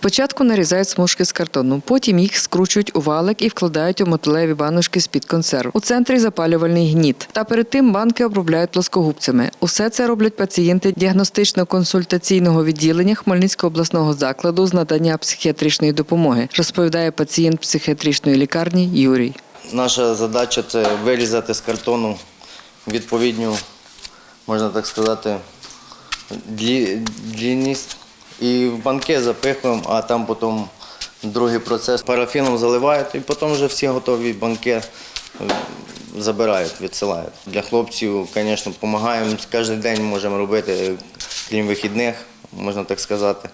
Спочатку нарізають смужки з картону, потім їх скручують у валик і вкладають у металеві баночки з-під консерв. У центрі запалювальний гніт. Та перед тим банки обробляють плоскогубцями. Усе це роблять пацієнти діагностично-консультаційного відділення Хмельницького обласного закладу з надання психіатричної допомоги, розповідає пацієнт психіатричної лікарні Юрій. Наша задача це вирізати з картону відповідню, можна так сказати, длі- длінність. І в банки запихуємо, а там потім другий процес парафіном заливають, і потім вже всі готові банки е, забирають, відсилають. Для хлопців, звісно, допомагаємо. Кожен день можемо робити, крім вихідних, можна так сказати.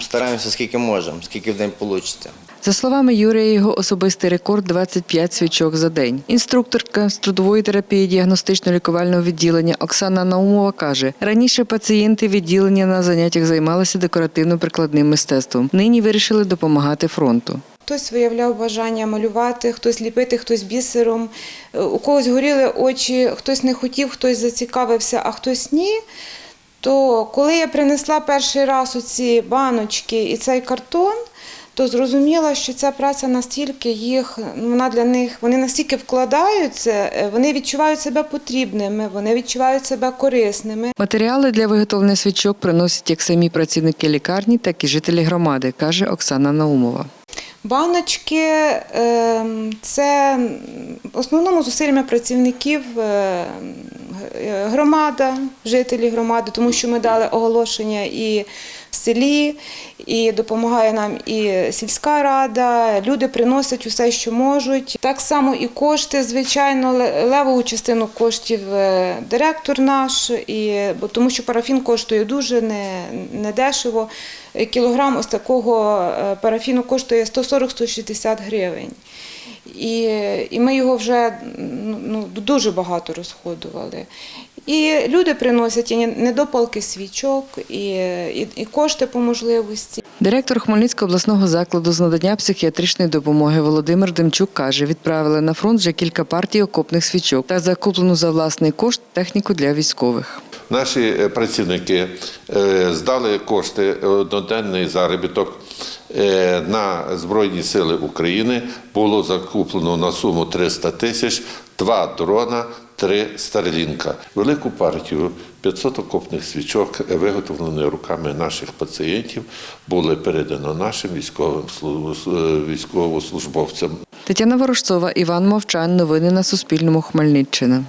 Стараємося скільки можемо, скільки в день вийде. За словами Юрія, його особистий рекорд 25 свічок за день. Інструкторка з трудової терапії діагностично-лікувального відділення Оксана Наумова каже, раніше пацієнти відділення на заняттях займалися декоративно-прикладним мистецтвом. Нині вирішили допомагати фронту. Хтось виявляв бажання малювати, хтось ліпити, хтось бісером. Е, У когось горіли очі, хтось не хотів, хтось зацікавився, а хтось ні. То коли я принесла перший раз оці баночки і цей картон, то зрозуміла, що ця праця настільки їх, ну, вона для них, вони настільки вкладаються, е, вони відчувають себе потрібними, вони відчувають себе корисними. Матеріали для виготовлення свічок приносять як самі працівники лікарні, так і жителі громади, каже Оксана Наумова. Баночки ем, це в основному зусиллями працівників е, г- громада, жителі громади, тому що ми дали оголошення і в селі, і допомагає нам і сільська рада. Люди приносять усе, що можуть. Так само і кошти, звичайно, ле- левову частину коштів е, директор наш, і, бо тому що парафін коштує дуже не, не. Кілограм ось такого е, парафіну коштує 140-160 гривень. І, і ми його вже ну, ну, дуже багато розходували. І люди приносять і недопалки свічок, і, і, і кошти по можливості. Директор Хмельницького обласного закладу з надання психіатричної допомоги Володимир Демчук каже, відправили на фронт вже кілька партій окопних свічок та закуплену за власний кошт техніку для військових. Наші е, працівники е, здали кошти е, одноденний заробіток на Збройні Сили України. Було закуплено на суму 300 тисяч, два дрона, три старлінка. Велику партію 500 окопних свічок, е, виготовлені руками наших пацієнтів, були передано нашим військовим е, військовослужбовцям. Тетяна Ворожцова, Іван Мовчан. Новини на Суспільному. Хмельниччина.